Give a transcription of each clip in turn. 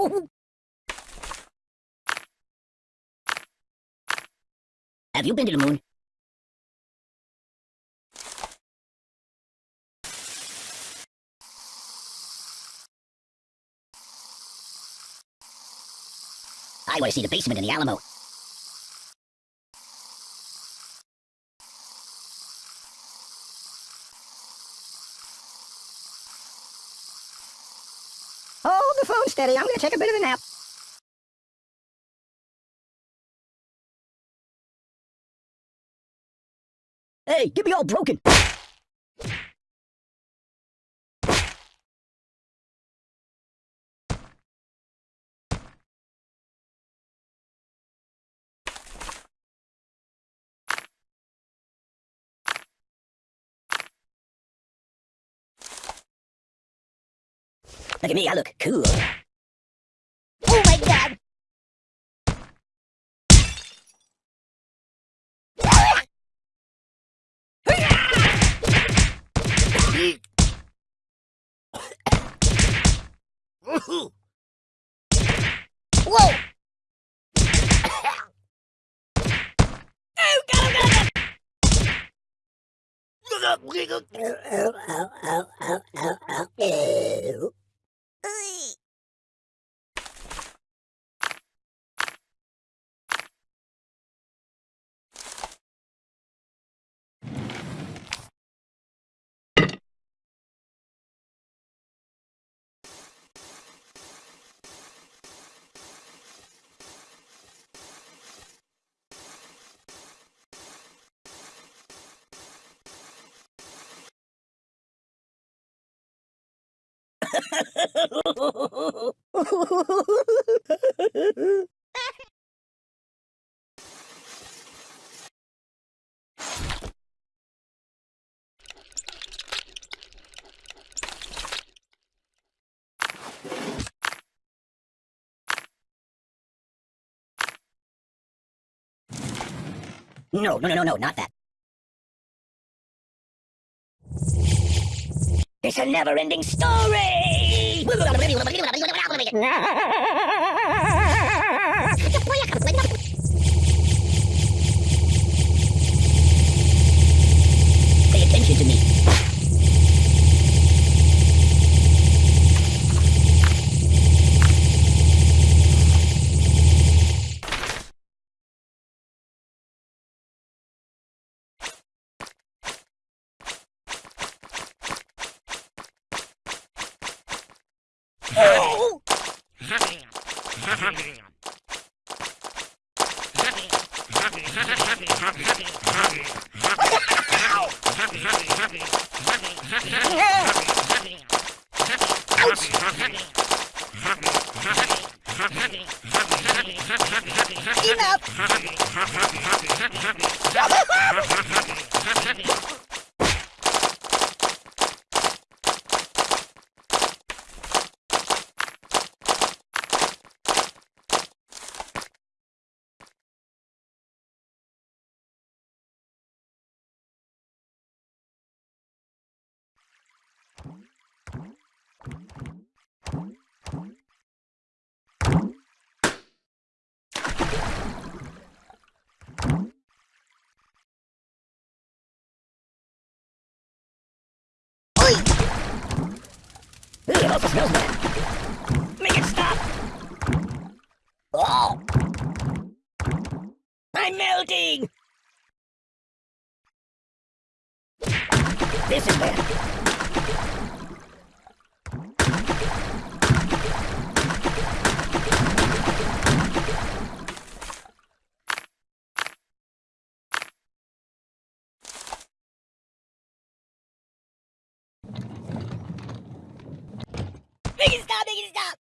Have you been to the moon? I want to see the basement in the Alamo. Steady. I'm going to take a bit of a nap. Hey, get me all broken! Look at me, I look cool. Oh my god! Whoa! oh, God, oh, God, oh, oh, oh, No, no, no, no, no, not that. It's a never-ending story! Pay attention to me. Oh! Enough! Oi! Ooh, it also smells bad. Make it stop! Oh! I'm melting! This is bad. Stop! Make it stop!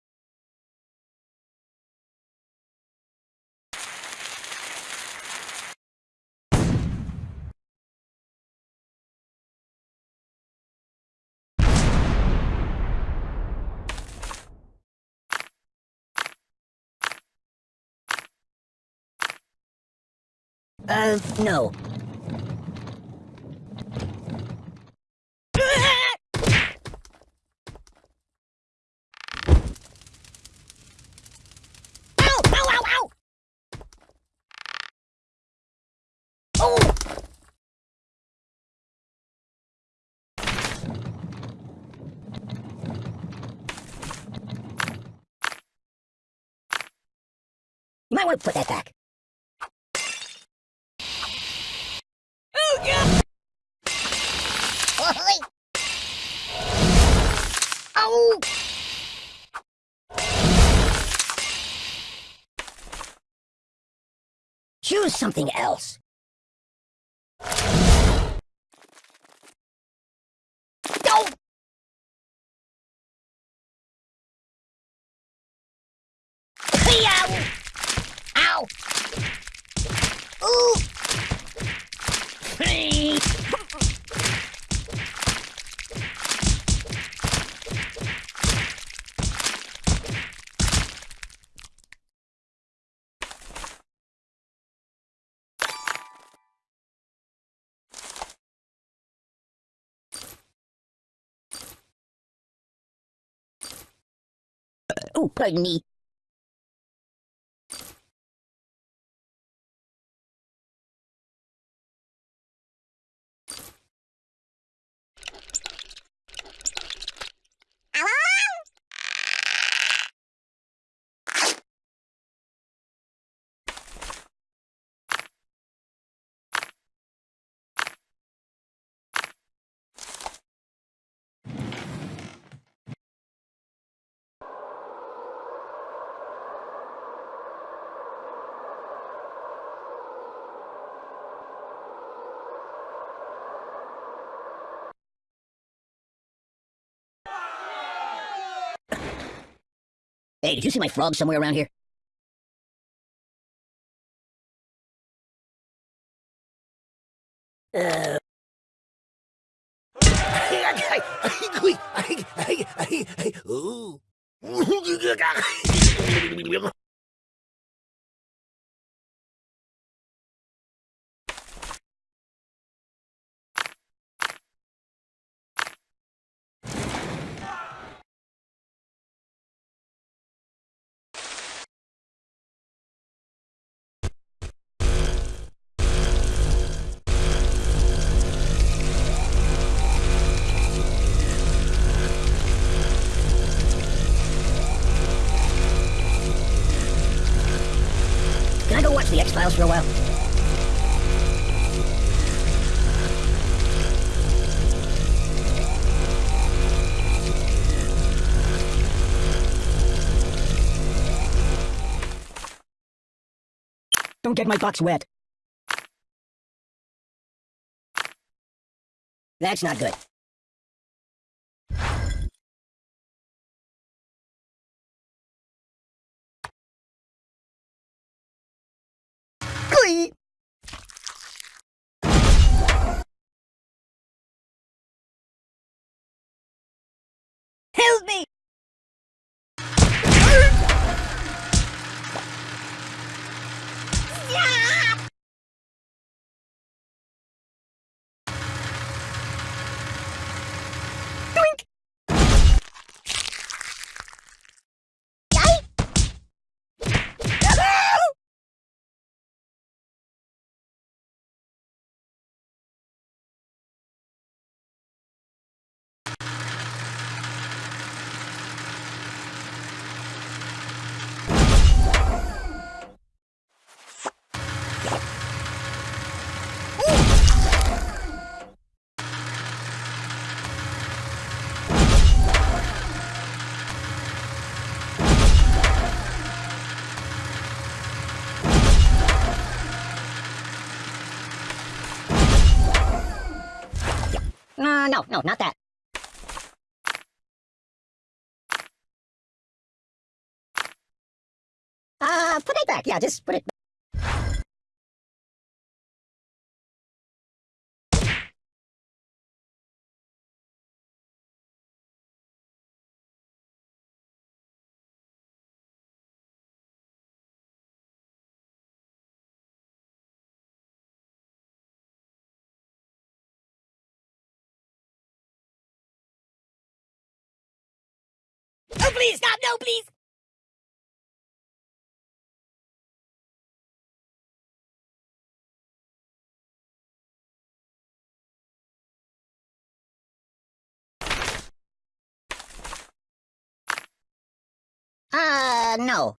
Uh, no. Might want to put that back. Oh, God! Oi! Oh! Choose something else. Oh, pardon me. Hey, did you see my frog somewhere around here? Uh, Ooh. Don't get my box wet. That's not good. No, no, not that. Uh, put it back. Yeah, just put it. Oh, please stop! No, please! Uh, no.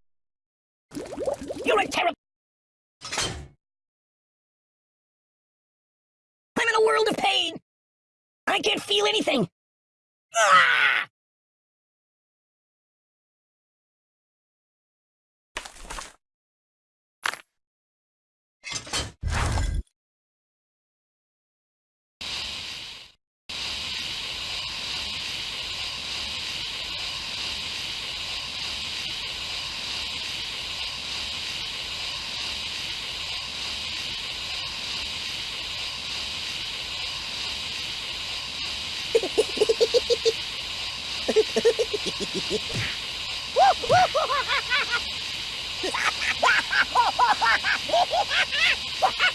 I can't feel anything. Ah! Ha ha ha!